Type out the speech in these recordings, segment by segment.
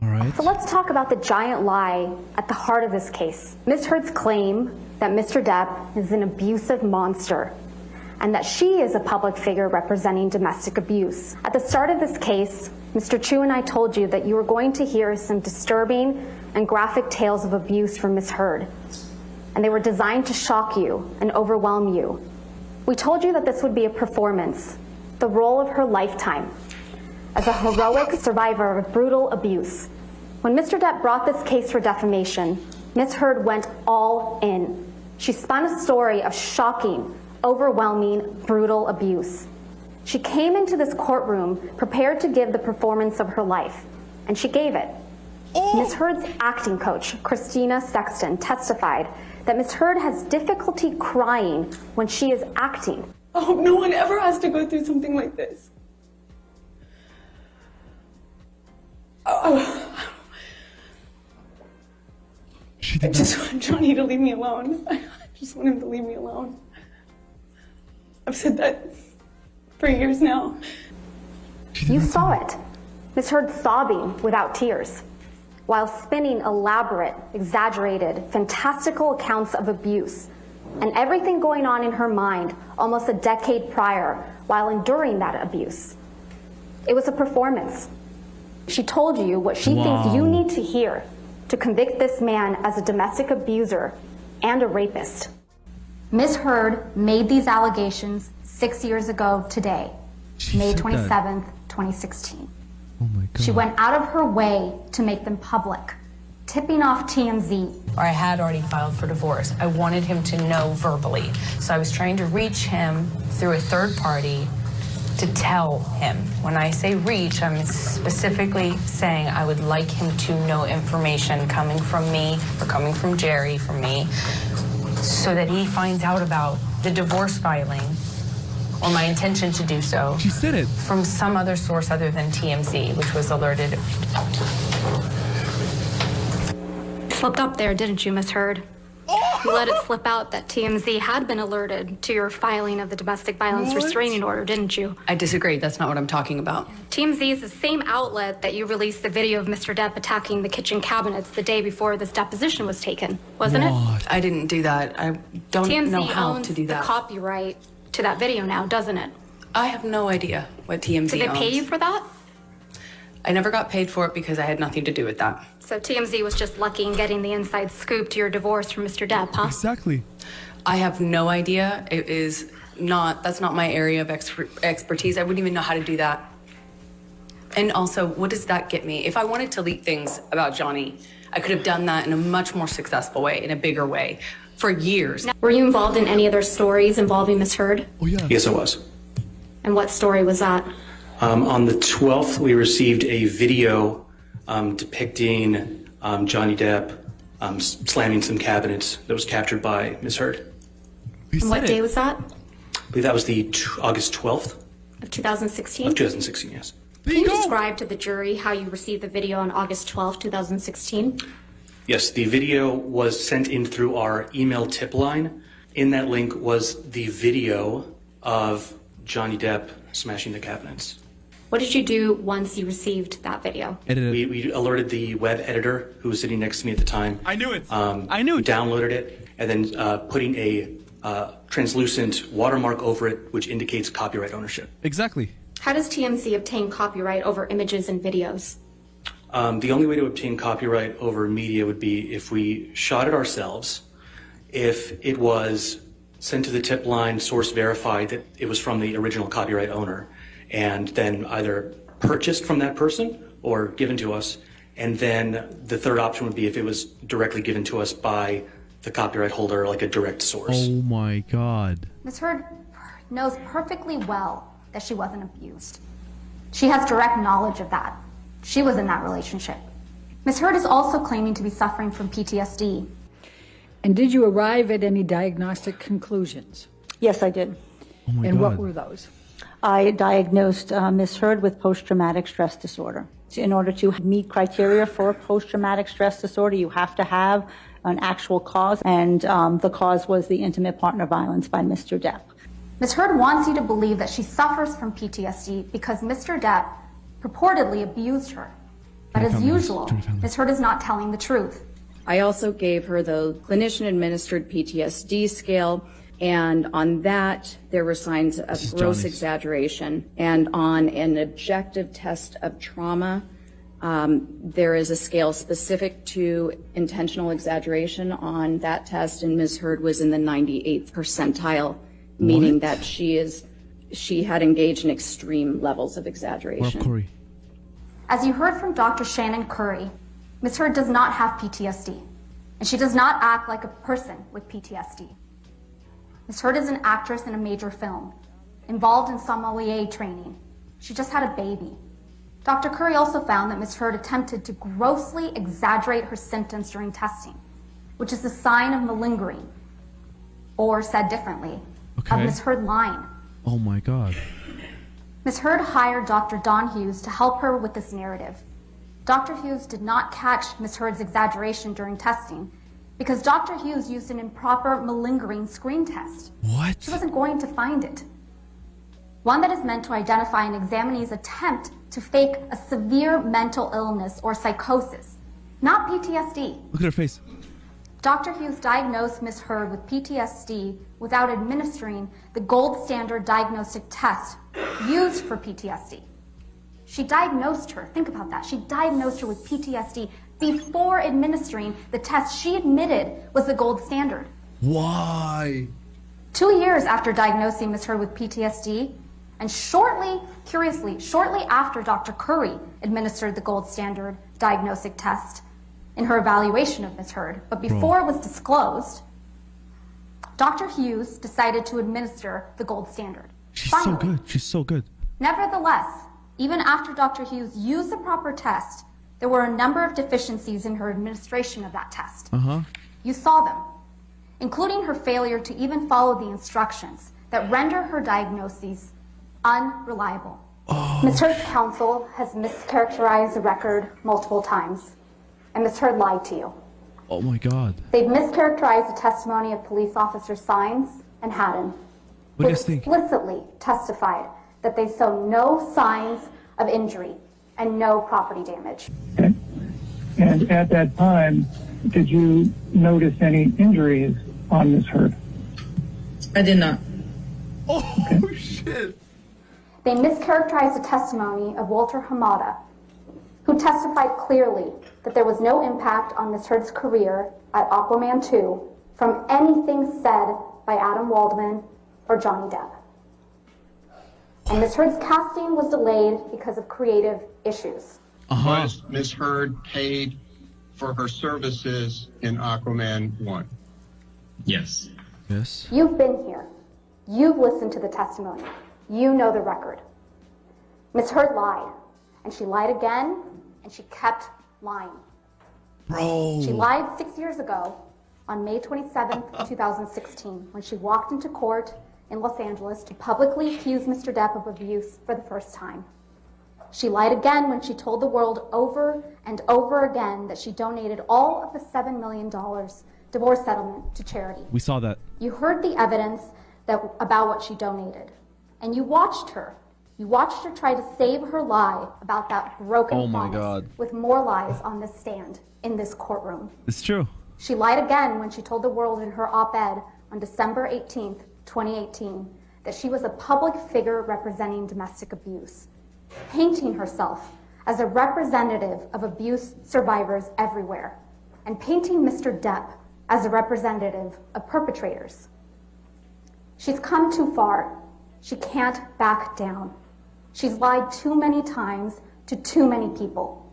All right. So let's talk about the giant lie at the heart of this case. Ms. Heard's claim that Mr. Depp is an abusive monster and that she is a public figure representing domestic abuse. At the start of this case, Mr. Chew and I told you that you were going to hear some disturbing and graphic tales of abuse from Ms. Heard, and they were designed to shock you and overwhelm you. We told you that this would be a performance, the role of her lifetime, as a heroic survivor of brutal abuse. When Mr. Depp brought this case for defamation, Ms. Heard went all in. She spun a story of shocking, overwhelming, brutal abuse. She came into this courtroom prepared to give the performance of her life, and she gave it. Ms. Heard's acting coach, Kristina Sexton, testified that Ms. Heard has difficulty crying when she is acting. Oh, no one ever has to go through something like this. Oh, She I did just not. want Johnny to leave me alone. I just want him to leave me alone. I've said that for years now. You saw it. Ms. Heard sobbing without tears, while spinning elaborate, exaggerated, fantastical accounts of abuse and everything going on in her mind almost a decade prior while enduring that abuse. It was a performance. She told you what she thinks you need to hear to convict this man as a domestic abuser and a rapist. Ms. Heard made these allegations six years ago today, She May said that. 27th, 2016. Oh my god. She went out of her way to make them public, tipping off TMZ. or I had already filed for divorce. I wanted him to know verbally. So I was trying to reach him through a third party to tell him. When I say reach, I'm specifically saying I would like him to know information coming from me or coming from Jerry, from me, so that he finds out about the divorce filing or my intention to do so She said it. from some other source other than TMZ, which was alerted Slipped up there, didn't you, Miss Heard? You let it slip out that TMZ had been alerted to your filing of the domestic violence restraining order, didn't you? I disagree. That's not what I'm talking about. TMZ is the same outlet that you released the video of Mr. Depp attacking the kitchen cabinets the day before this deposition was taken, wasn't it? What? I didn't do that. I don't know TMZ how owns to do that. the that. copyright to that video now, doesn't it? I have no idea what TMZ Did they pay you for that? I never got paid for it because I had nothing to do with that. So TMZ was just lucky in getting the inside scoop to your divorce from Mr. Depp, huh? Exactly. I have no idea. It is not, that's not my area of exper- expertise. I wouldn't even know how to do that. And also, what does that get me? If I wanted to leak things about Johnny, I could have done that in a much more successful way, in a bigger way, for years. Were you involved in any other stories involving Miss Heard? Oh yeah. Yes, I was. And what story was that? Um, on the 12th, we received a video um, depicting um, Johnny Depp um, s- slamming some cabinets that was captured by Ms. Heard. We what day was that? I believe that was the t- August 12th Of 2016? of 2016, yes. There Can you you describe to the jury how you received the video on August 12, 2016? Yes, the video was sent in through our email tip line. In that link was the video of Johnny Depp smashing the cabinets. What did you do once you received that video? We, we alerted the web editor who was sitting next to me at the time. I knew it. Um, I knew it. Downloaded it and then uh, putting a uh, translucent watermark over it, which indicates copyright ownership. Exactly. How does TMZ obtain copyright over images and videos? Um, the only way to obtain copyright over media would be if we shot it ourselves, if it was sent to the tip line, source verified that it was from the original copyright owner, and then either purchased from that person or given to us. And then the third option would be if it was directly given to us by the copyright holder, like a direct source. Oh my god. Ms. Heard knows perfectly well that she wasn't abused. She has direct knowledge of that. She was in that relationship. Ms. Heard is also claiming to be suffering from PTSD. And did you arrive at any diagnostic conclusions? Yes, I did. Oh my and god. what were those? I diagnosed uh, Ms. Heard with post-traumatic stress disorder. In order to meet criteria for post-traumatic stress disorder, you have to have an actual cause, and um, the cause was the intimate partner violence by Mr. Depp. Ms. Heard wants you to believe that she suffers from PTSD because Mr. Depp purportedly abused her But as usual, to. Ms. Heard is not telling the truth. I also gave her the clinician administered PTSD scale. And on that, there were signs of gross Johnny's. exaggeration. And on an objective test of trauma, um, there is a scale specific to intentional exaggeration on that test, and Ms. Heard was in the 98th percentile, meaning What? that she is she had engaged in extreme levels of exaggeration. up, Corey? As you heard from Dr. Shannon Curry, Ms. Heard does not have PTSD, and she does not act like a person with PTSD. Ms. Heard is an actress in a major film, involved in sommelier training. She just had a baby. Dr. Curry also found that Ms. Heard attempted to grossly exaggerate her symptoms during testing, which is a sign of malingering, or said differently, of Okay. Ms. Heard lying. Oh my god. Ms. Heard hired Dr. Dawn Hughes to help her with this narrative. Dr. Hughes did not catch Ms. Heard's exaggeration during testing because Dr. Hughes used an improper malingering screen test. What? She wasn't going to find it. One that is meant to identify an examinee's attempt to fake a severe mental illness or psychosis, not PTSD. Look at her face. Dr. Hughes diagnosed Ms. Heard with PTSD without administering the gold standard diagnostic test used for PTSD. She diagnosed her, think about that, she diagnosed her with PTSD before administering the test she admitted was the gold standard. Why? Two years after diagnosing Ms. Heard with PTSD, and shortly, curiously, shortly after Dr. Curry administered the gold standard diagnostic test in her evaluation of Ms. Heard, but before it was disclosed, Dr. Hughes decided to administer the gold standard. She's so good. She's so good. Nevertheless, even after Dr. Hughes used the proper test, there were a number of deficiencies in her administration of that test. Uh huh. You saw them, including her failure to even follow the instructions that render her diagnoses unreliable. Ms. Heard's counsel has mischaracterized the record multiple times, and Ms. Heard lied to you. Oh my god. They've mischaracterized the testimony of police officer Saenz and Hadden, What do who you think? explicitly testified that they saw no signs of injury and no property damage. Okay. And at that time, did you notice any injuries on Ms. Heard? I did not. Oh shit. They mischaracterized the testimony of Walter Hamada, who testified clearly that there was no impact on Ms. Heard's career at Aquaman 2 from anything said by Adam Waldman or Johnny Depp. And Ms. Heard's casting was delayed because of creative issues. Uh huh. Was Ms. Heard paid for her services in Aquaman 1? Yes. Yes. You've been here. You've listened to the testimony. You know the record. Ms. Heard lied, and she lied again, and she kept lying. Bro. She lied six years ago on May 27, 2016, when she walked into court in Los Angeles to publicly accuse Mr. Depp of abuse for the first time. She lied again when she told the world over and over again that she donated all of the $7 million divorce settlement to charity. We saw that. You heard the evidence that, about what she donated, and you watched her. You watched her try to save her lie about that broken Oh my God. with more lies on this stand in this courtroom. It's true. She lied again when she told the world in her op-ed on December 18th, 2018, that she was a public figure representing domestic abuse, painting herself as a representative of abuse survivors everywhere, and painting Mr. Depp as a representative of perpetrators. She's come too far. She can't back down. She's lied too many times to too many people.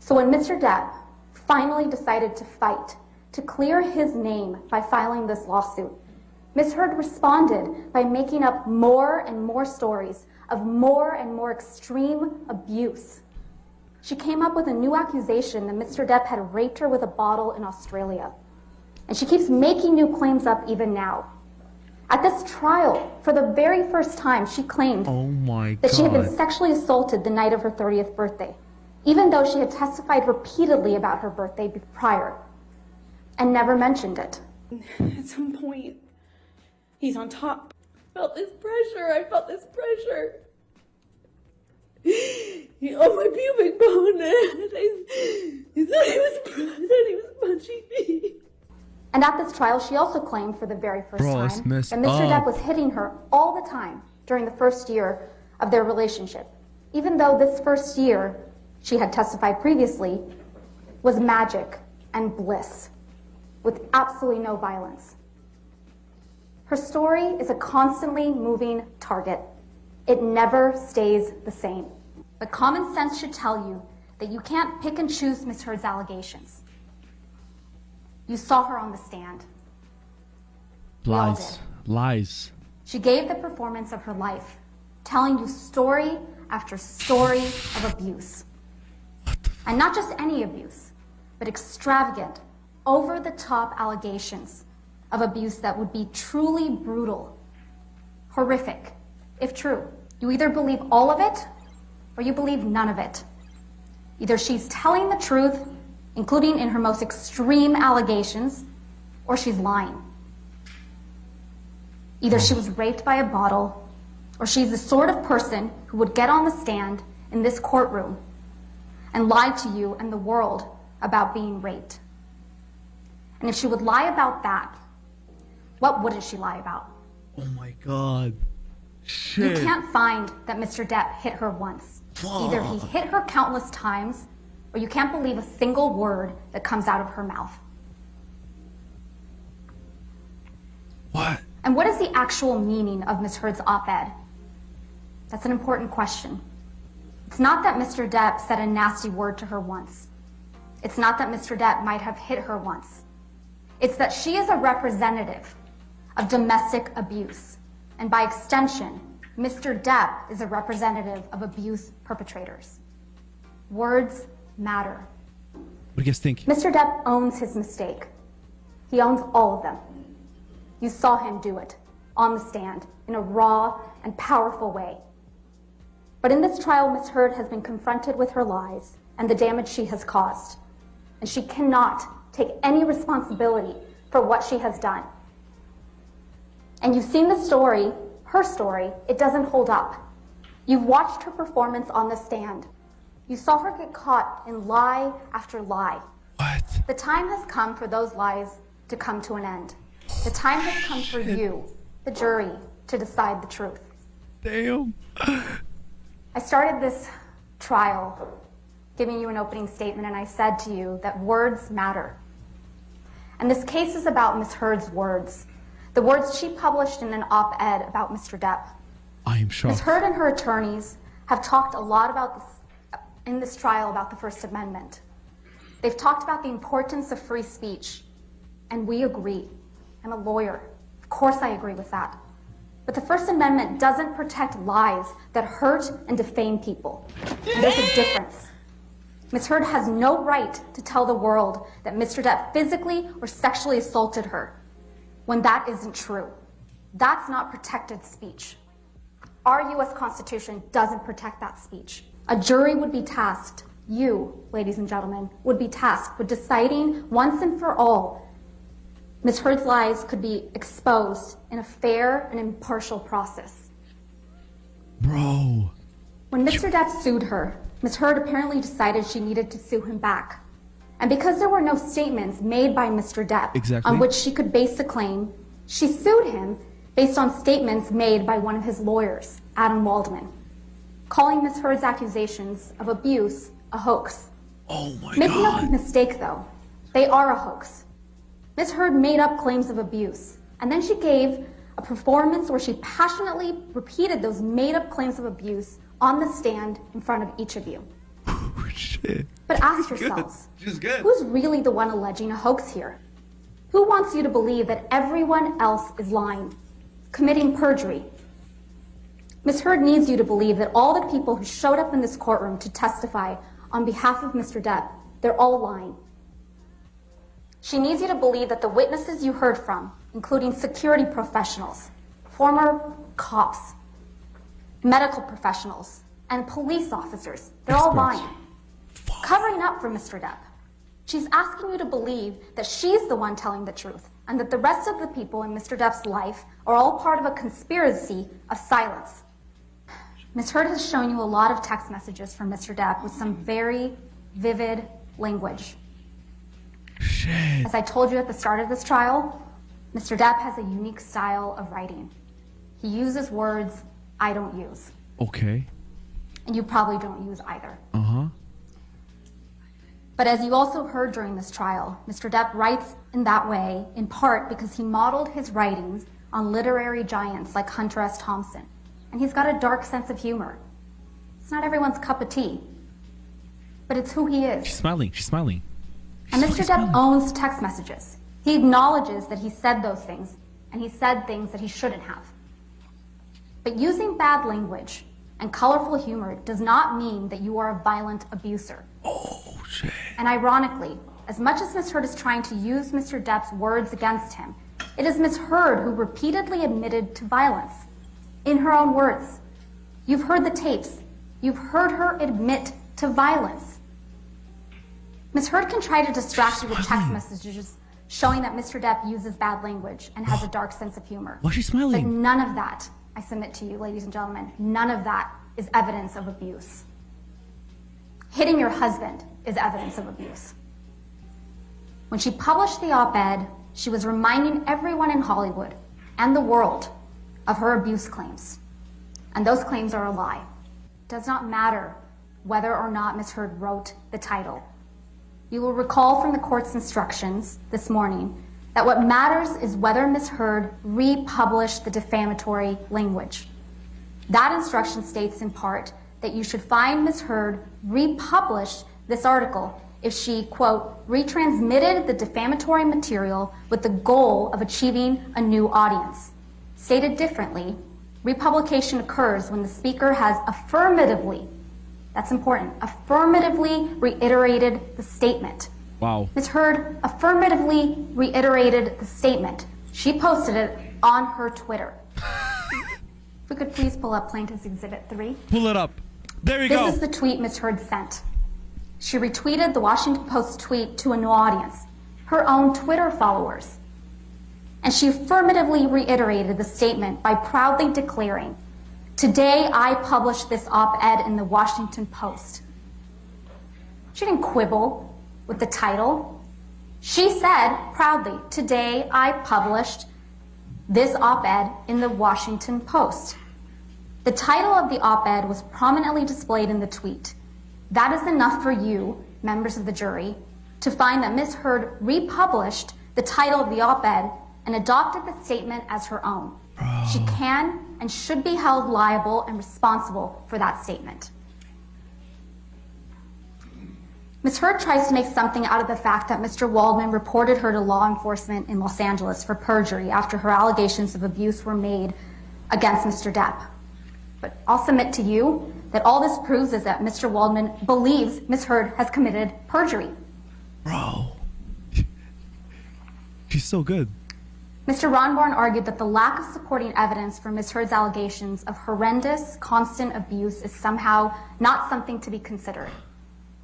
So when Mr. Depp finally decided to fight to clear his name by filing this lawsuit, Ms. Heard responded by making up more and more stories of more and more extreme abuse. She came up with a new accusation that Mr. Depp had raped her with a bottle in Australia. And she keeps making new claims up even now. At this trial, for the very first time, she claimed Oh my that she had been sexually assaulted the night of her 30th birthday, even though she had testified repeatedly about her birthday prior and never mentioned it. At some point, he's on top. I felt this pressure. I felt this pressure. He, on my pubic bone, and I, he thought he was, thought he was punching me. And at this trial, she also claimed for the very first Bro, time messed that Mr. up. Depp was hitting her all the time during the first year of their relationship, even though this first year, she had testified previously, was magic and bliss, with absolutely no violence. Her story is a constantly moving target. It never stays the same. But common sense should tell you that you can't pick and choose Ms. Heard's allegations. You saw her on the stand. Lies. Lies. She gave the performance of her life, telling you story after story of abuse. And not just any abuse, but extravagant, over the top allegations of abuse that would be truly brutal, horrific, if true. You either believe all of it or you believe none of it. Either she's telling the truth, including in her most extreme allegations, or she's lying. Either she was raped by a bottle, or she's the sort of person who would get on the stand in this courtroom and lie to you and the world about being raped. And if she would lie about that, what wouldn't she lie about? Oh my god. You can't find that Mr. Depp hit her once. Either he hit her countless times, or you can't believe a single word that comes out of her mouth. What? And what is the actual meaning of Ms. Heard's op-ed? That's an important question. It's not that Mr. Depp said a nasty word to her once. It's not that Mr. Depp might have hit her once. It's that she is a representative of domestic abuse. And by extension, Mr. Depp is a representative of abuse perpetrators. Words matter. What do you guys think? Mr. Depp owns his mistake. He owns all of them. You saw him do it on the stand in a raw and powerful way. But in this trial, Ms. Heard has been confronted with her lies and the damage she has caused. And she cannot take any responsibility for what she has done. And you've seen the story, her story, it doesn't hold up. You've watched her performance on the stand. You saw her get caught in lie after lie. What? The time has come for those lies to come to an end. The time has come for you, the jury, to decide the truth. Damn. I started this trial giving you an opening statement, and I said to you that words matter. And this case is about Ms. Heard's words, the words she published in an op ed about Mr. Depp. I am Ms. Heard and her attorneys have talked a lot about this in this trial about the First Amendment. They've talked about the importance of free speech, and we agree. I'm a lawyer. Of course, I agree with that. But the First Amendment doesn't protect lies that hurt and defame people. There's a difference. Ms. Heard has no right to tell the world that Mr. Depp physically or sexually assaulted her when that isn't true. That's not protected speech. Our U.S. Constitution doesn't protect that speech. A jury would be tasked, you, ladies and gentlemen, would be tasked with deciding once and for all Ms. Heard's lies could be exposed in a fair and impartial process. Bro. When Mr. Depp sued her, Ms. Heard apparently decided she needed to sue him back. And because there were no statements made by Mr. Depp Exactly. on which she could base the claim, she sued him based on statements made by one of his lawyers, Adam Waldman, calling Ms. Heard's accusations of abuse a hoax. Oh my Make god. no mistake, though, they are a hoax. Ms. Heard made up claims of abuse, and then she gave a performance where she passionately repeated those made up claims of abuse on the stand in front of each of you. Shit. But ask yourselves, who's really the one alleging a hoax here? Who wants you to believe that everyone else is lying, committing perjury? Ms. Heard needs you to believe that all the people who showed up in this courtroom to testify on behalf of Mr. Depp, they're all lying. She needs you to believe that the witnesses you heard from, including security professionals, former cops, medical professionals, and police officers, they're all Experts. Lying. Covering up for Mr. Depp. She's asking you to believe that she's the one telling the truth and that the rest of the people in Mr. Depp's life are all part of a conspiracy of silence. Ms. Heard has shown you a lot of text messages from Mr. Depp with some very vivid language. Shit. As I told you at the start of this trial, Mr. Depp has a unique style of writing. He uses words I don't use, Okay. and you probably don't use either. Uh huh. But as you also heard during this trial, Mr. Depp writes in that way in part because he modeled his writings on literary giants like Hunter S. Thompson. And he's got a dark sense of humor. It's not everyone's cup of tea, but it's who he is. She's smiling. She's smiling. And Mr. Depp owns text messages. He acknowledges that he said those things, and he said things that he shouldn't have. But using bad language and colorful humor does not mean that you are a violent abuser. Oh, shit. And ironically, as much as Ms. Heard is trying to use Mr. Depp's words against him, it is Ms. Heard who repeatedly admitted to violence. In her own words, you've heard the tapes. You've heard her admit to violence. Ms. Heard can try to distract you with text messages showing that Mr. Depp uses bad language and has a dark sense of humor. Why is she But smiling? none of that, I submit to you, ladies and gentlemen, none of that is evidence of abuse. Hitting your husband is evidence of abuse. When she published the op ed, she was reminding everyone in Hollywood and the world of her abuse claims. And those claims are a lie. It does not matter whether or not Ms. Heard wrote the title. You will recall from the court's instructions this morning that what matters is whether Ms. Heard republished the defamatory language. That instruction states in part that you should find Ms. Heard republished this article if she, quote, retransmitted the defamatory material with the goal of achieving a new audience. Stated differently, republication occurs when the speaker has affirmatively, that's important, affirmatively reiterated the statement. Wow. Ms. Heard affirmatively reiterated the statement. She posted it on her Twitter. if we could please pull up Plaintiff's Exhibit 3. Pull it up. There we This go. This is the tweet Ms. Heard sent. She retweeted the Washington Post tweet to a new audience, her own Twitter followers. And she affirmatively reiterated the statement by proudly declaring, Today I published this op ed in the Washington Post. She didn't quibble with the title. She said proudly, Today I published this op ed in the Washington Post. The title of the op ed was prominently displayed in the tweet. That is enough for you, members of the jury, to find that Ms. Heard republished the title of the op ed and adopted the statement as her own. She oh. can and should be held liable and responsible for that statement. Ms. Heard tries to make something out of the fact that Mr. Waldman reported her to law enforcement in Los Angeles for perjury after her allegations of abuse were made against Mr. Depp. But I'll submit to you that all this proves is that Mr. Waldman believes Ms. Heard has committed perjury. Bro. She's so good. Mr. Rottenborn argued that the lack of supporting evidence for Ms. Heard's allegations of horrendous, constant abuse is somehow not something to be considered.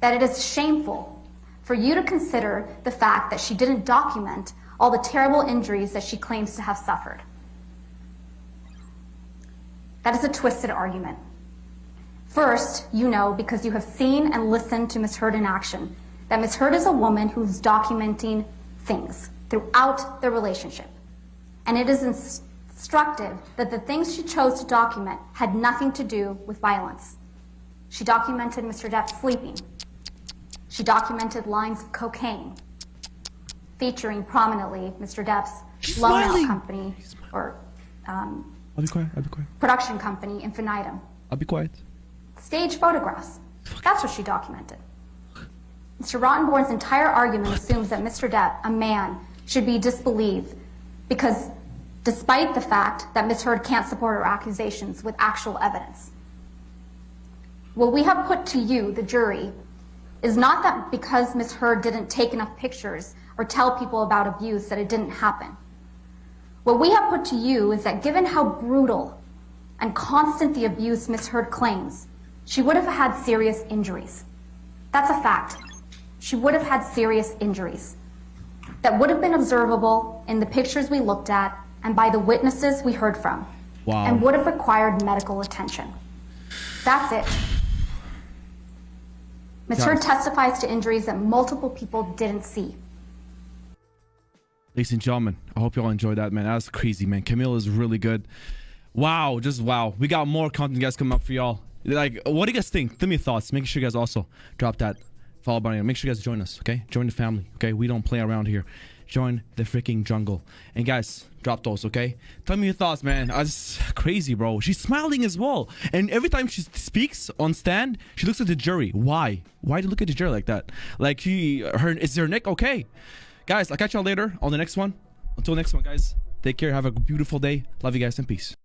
That it is shameful for you to consider the fact that she didn't document all the terrible injuries that she claims to have suffered. That is a twisted argument. First, you know, because you have seen and listened to Ms. Heard in action, that Ms. Heard is a woman who's documenting things throughout their relationship. And it is instructive that the things she chose to document had nothing to do with violence. She documented Mr. Depp sleeping. She documented lines of cocaine, featuring prominently Mr. Depp's She's loan out company or um, I'll be quiet. I'll be quiet. production company, Infinitum. I'll be quiet. Stage photographs. That's what she documented. Mr. Rottenborn's entire argument assumes that Mr. Depp, a man, should be disbelieved because despite the fact that Ms. Heard can't support her accusations with actual evidence. What we have put to you, the jury, is not that because Ms. Heard didn't take enough pictures or tell people about abuse that it didn't happen. What we have put to you is that given how brutal and constant the abuse Ms. Heard claims, she would have had serious injuries. That's a fact. She would have had serious injuries that would have been observable in the pictures we looked at and by the witnesses we heard from, Wow. and would have required medical attention. That's it. Ms. Heard testifies to injuries that multiple people didn't see. Ladies and gentlemen, I hope y'all enjoyed that, man. That was crazy, man. Camille is really good. Wow, just wow. We got more content, guys, coming up for y'all. Like, what do you guys think? Give me your thoughts. Make sure you guys also drop that follow button. Make sure you guys join us, okay? Join the family, okay? We don't play around here. Join the freaking jungle. And guys, drop those, okay? Tell me your thoughts, man. Uh, I was crazy, bro. She's smiling as well. And every time she speaks on stand, she looks at the jury. Why? Why do you look at the jury like that? Like she her is her neck okay? Guys, I'll catch y'all later on the next one. Until next one, guys. Take care. Have a beautiful day. Love you guys and peace.